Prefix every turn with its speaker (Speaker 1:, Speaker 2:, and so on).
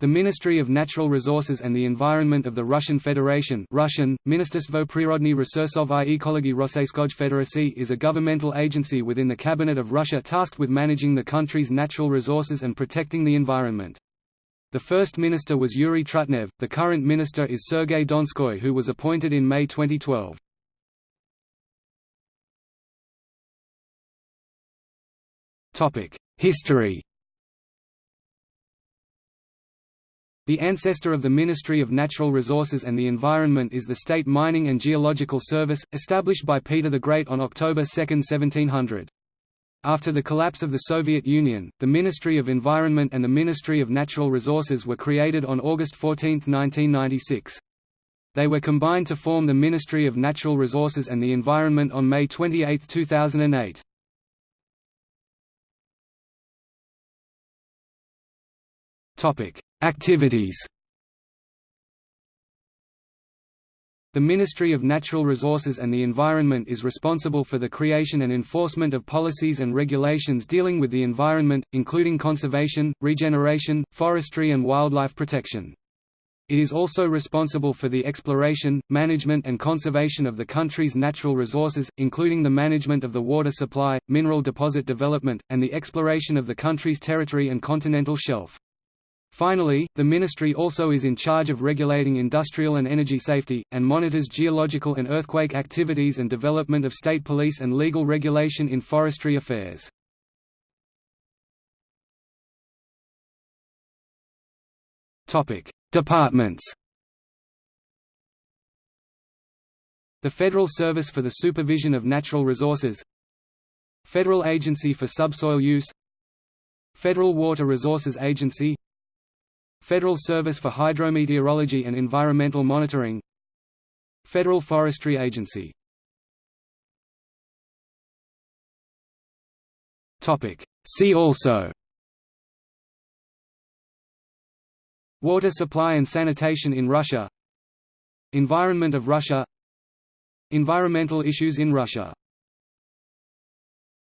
Speaker 1: The Ministry of Natural Resources and the Environment of the Russian Federation Russian, Ministerstvo Prirodny Resursov i Ekology Rosseyskoj Federacy is a governmental agency within the Cabinet of Russia tasked with managing the country's natural resources and protecting the environment. The first minister was Yuri Trutnev, the current minister is Sergei Donskoy who was appointed in May 2012. History The ancestor of the Ministry of Natural Resources and the Environment is the State Mining and Geological Service, established by Peter the Great on October 2, 1700. After the collapse of the Soviet Union, the Ministry of Environment and the Ministry of Natural Resources were created on August 14, 1996. They were combined to form the Ministry of Natural Resources and the Environment on May 28, 2008. Topic: Activities The Ministry of Natural Resources and the Environment is responsible for the creation and enforcement of policies and regulations dealing with the environment, including conservation, regeneration, forestry and wildlife protection. It is also responsible for the exploration, management and conservation of the country's natural resources, including the management of the water supply, mineral deposit development, and the exploration of the country's territory and continental shelf. Finally, the ministry also is in charge of regulating industrial and energy safety, and monitors geological and earthquake activities and development of state police and legal regulation in forestry affairs. Departments The Federal Service for the Supervision of Natural Resources Federal Agency for Subsoil Use Federal Water Resources Agency Federal Service for Hydrometeorology and Environmental Monitoring Federal Forestry Agency. See also. Water supply and sanitation in Russia. Environment of Russia. Environmental issues in Russia